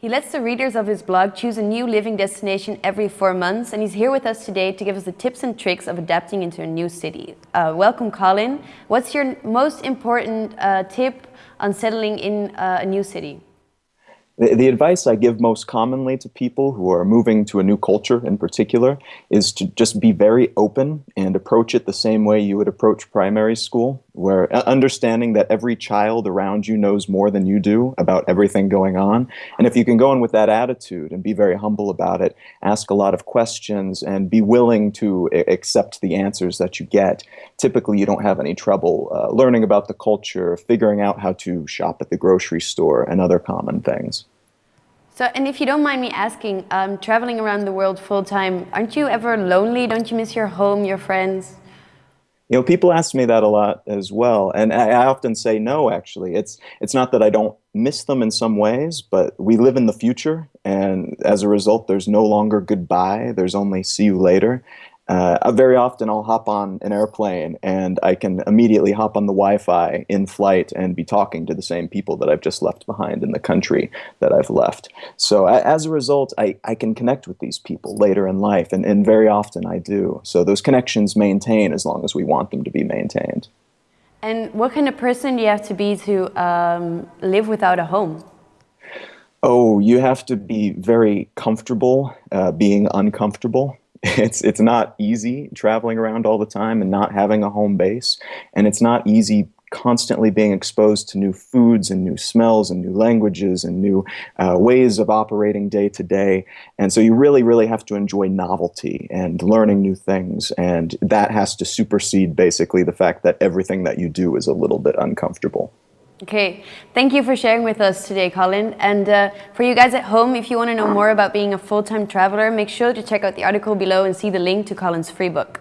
He lets the readers of his blog choose a new living destination every four months, and he's here with us today to give us the tips and tricks of adapting into a new city. Uh, welcome, Colin. What's your most important uh, tip on settling in uh, a new city? The, the, advice I give most commonly to people who are moving to a new culture in particular is to just be very open and approach it the same way you would approach primary school, where uh, understanding that every child around you knows more than you do about everything going on. And if you can go in with that attitude and be very humble about it, ask a lot of questions and be willing to accept the answers that you get, typically you don't have any trouble uh, learning about the culture, figuring out how to shop at the grocery store, and other common things. So, and if you don't mind me asking, um, traveling around the world full time, aren't you ever lonely? Don't you miss your home, your friends? You know, people ask me that a lot as well, and I, often say no. Actually, it's it's not that I don't miss them in some ways, but we live in the future, and as a result, there's no longer goodbye. There's only see you later, uh, very often I'll hop on an airplane and I can immediately hop on the Wi-Fi in flight and be talking to the same people that I've just left behind in the country that I've left. So I, as a result, I, I can connect with these people later in life, and, and very often I do. So those connections maintain as long as we want them to be maintained. And what kind of person do you have to be to um, live without a home? Oh, you have to be very comfortable uh, being uncomfortable. It's it's not easy traveling around all the time and not having a home base. And it's not easy constantly being exposed to new foods and new smells and new languages and new uh, ways of operating day to day. And so you really really have to enjoy novelty and learning new things. And that has to supersede basically the fact that everything that you do is a little bit uncomfortable Okay, thank you for sharing with us today, Colin. And uh, for you guys at home, if you want to know more about being a full-time traveler, make sure to check out the article below and see the link to Colin's free book.